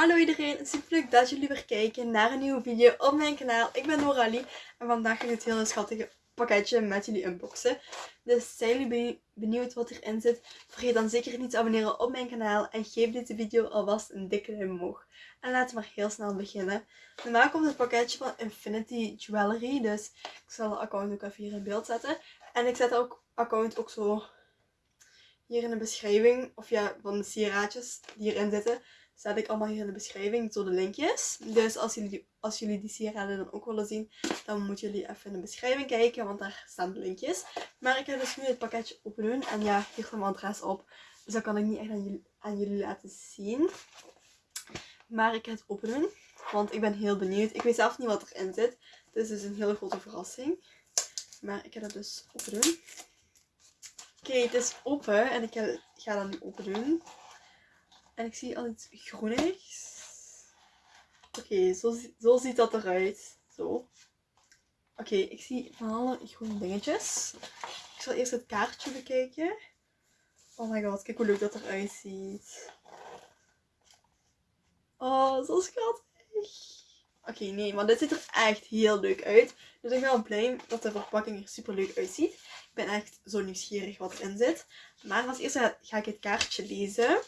Hallo iedereen, super leuk dat jullie weer kijken naar een nieuwe video op mijn kanaal. Ik ben Noralie en vandaag ga ik het hele schattige pakketje met jullie unboxen. Dus zijn jullie benieuwd wat erin zit? Vergeet dan zeker niet te abonneren op mijn kanaal en geef deze video alvast een dikke duim omhoog. En laten we maar heel snel beginnen. Normaal komt het pakketje van Infinity Jewelry, dus ik zal de account ook even hier in beeld zetten. En ik zet ook account ook zo hier in de beschrijving, of ja, van de sieraadjes die hierin zitten zet ik allemaal hier in de beschrijving zo de linkjes. Dus als jullie, als jullie die sieraden dan ook willen zien, dan moeten jullie even in de beschrijving kijken, want daar staan de linkjes. Maar ik ga dus nu het pakketje open doen. En ja, hier staat mijn adres op. Dus dat kan ik niet echt aan jullie, aan jullie laten zien. Maar ik ga het open doen, want ik ben heel benieuwd. Ik weet zelf niet wat erin zit. Dus het is een hele grote verrassing. Maar ik ga het dus open doen. Oké, het is open en ik ga, ga dat nu open doen. En ik zie al iets groenigs. Oké, zo, zo ziet dat eruit. Zo. Oké, ik zie van alle groene dingetjes. Ik zal eerst het kaartje bekijken. Oh my god, kijk hoe leuk dat eruit ziet. Oh, zo schattig. Oké, nee, maar dit ziet er echt heel leuk uit. Dus ik ben wel blij dat de verpakking er super leuk uitziet. Ik ben echt zo nieuwsgierig wat erin zit. Maar als eerste ga ik het kaartje lezen.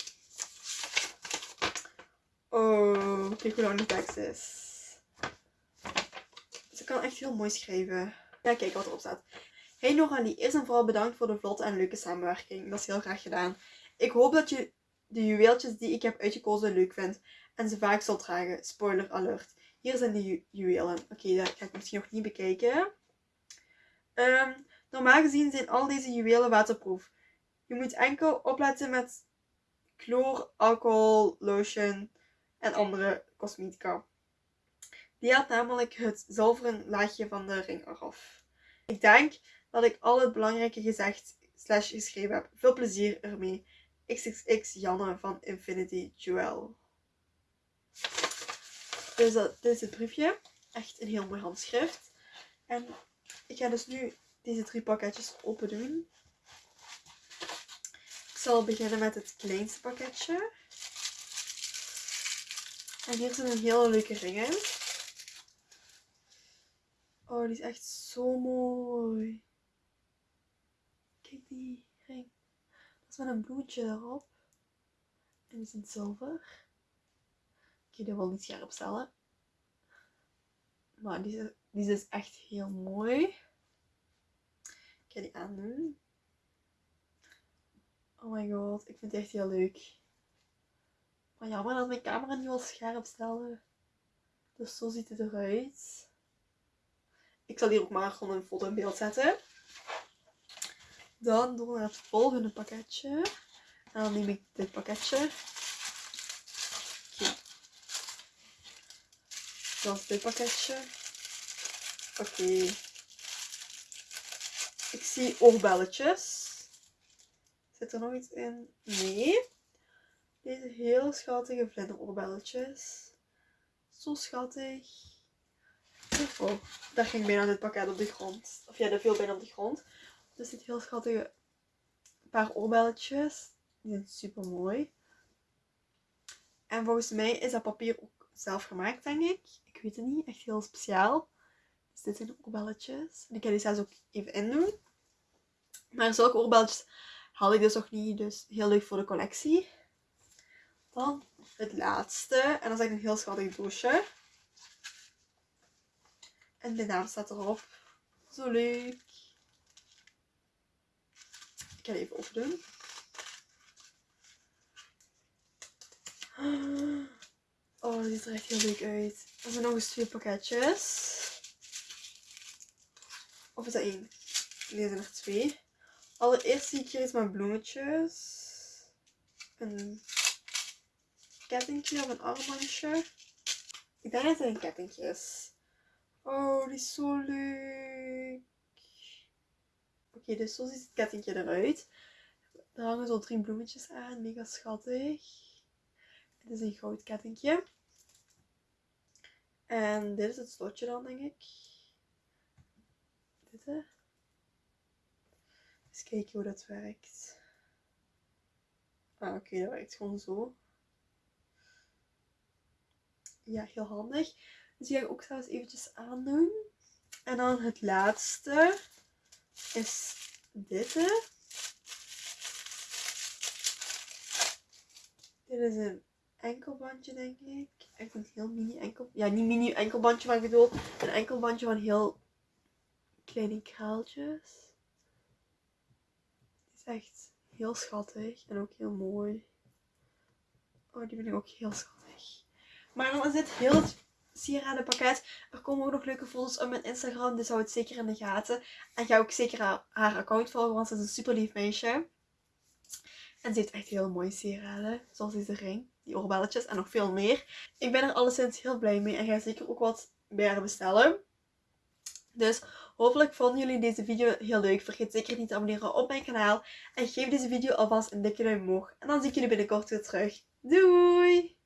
Oh, kijk hoe lang de tekst is. Ze kan echt heel mooi schrijven. Ja, kijk wat erop staat. Hey Noralie, eerst en vooral bedankt voor de vlotte en leuke samenwerking. Dat is heel graag gedaan. Ik hoop dat je de juweeltjes die ik heb uitgekozen leuk vindt en ze vaak zal dragen. Spoiler alert. Hier zijn de ju juwelen. Oké, dat ga ik misschien nog niet bekijken. Ehm, normaal gezien zijn al deze juwelen waterproof. Je moet enkel opletten met chloor, alcohol, lotion en andere cosmetica. Die haalt namelijk het zilveren laagje van de ring eraf. Ik denk dat ik al het belangrijke gezegd slash geschreven heb. Veel plezier ermee. XXX Janne van Infinity Jewel. Dus dat, dit is het briefje. Echt een heel mooi handschrift. En ik ga dus nu deze drie pakketjes open doen. Ik zal beginnen met het kleinste pakketje. En hier zit een hele leuke ring in. Oh, die is echt zo mooi. Kijk die ring. Dat is met een bloemetje erop. En die is in zilver. Ik ga die wel niet scherp stellen. Maar die is, die is dus echt heel mooi. Ik ga die aandoen. Oh my god, ik vind het echt heel leuk. Maar jammer dat mijn camera niet wil scherp stellen. Dus zo ziet het eruit. Ik zal hier ook maar gewoon een foto in beeld zetten. Dan doen we het volgende pakketje. En dan neem ik dit pakketje. Oké. Dan is dit pakketje. Oké. Ik zie oorbelletjes. Zit er nog iets in? Nee. Deze heel schattige vlinderoorbelletjes. Zo schattig. Oh, daar ging bijna dit pakket op de grond. Of ja, dat viel bijna op de grond. Dus dit heel schattige paar oorbelletjes. Die zijn super mooi. En volgens mij is dat papier ook zelf gemaakt, denk ik. Ik weet het niet. Echt heel speciaal. Dus dit zijn de oorbelletjes. En ik ga die zelfs ook even indoen. Maar zulke oorbelletjes had ik dus nog niet. Dus heel leuk voor de collectie. Dan het laatste. En dat is eigenlijk een heel schattig doosje. En de naam staat erop. Zo leuk. Ik ga even opdoen. Oh, dit ziet er echt heel leuk uit. Er zijn nog eens twee pakketjes. Of is dat één? Nee, er zijn er twee. Allereerst zie ik hier iets met bloemetjes. Een kettingje of een armbandje. Ik denk dat het een kettingje is. Oh, die is zo leuk. Oké, dus zo ziet het kettingje eruit. Er hangen zo drie bloemetjes aan. Mega schattig. Het is een goud kettingje. En dit is het slotje dan, denk ik. Dit, hè. Eens kijken hoe dat werkt. Ah, oké, dat werkt gewoon zo. Ja, heel handig. Dus die ga ik ook zelfs eventjes aandoen. En dan het laatste is dit. Dit is een enkelbandje, denk ik. Echt een heel mini enkel... Ja, niet mini enkelbandje, maar ik bedoel een enkelbandje van heel kleine kraaltjes. Is echt heel schattig en ook heel mooi. Oh, die vind ik ook heel schattig. Maar dan is dit heel het sieradenpakket. Er komen ook nog leuke foto's op mijn Instagram, dus hou het zeker in de gaten. En ga ook zeker haar, account volgen, want ze is een super lief meisje. En ze heeft echt heel mooie sieraden, zoals deze ring, die oorbelletjes en nog veel meer. Ik ben er alleszins heel blij mee en ga zeker ook wat bij haar bestellen. Dus hopelijk vonden jullie deze video heel leuk. Vergeet zeker niet te abonneren op mijn kanaal. En geef deze video alvast een dikke duim omhoog. En dan zie ik jullie binnenkort weer terug. Doei!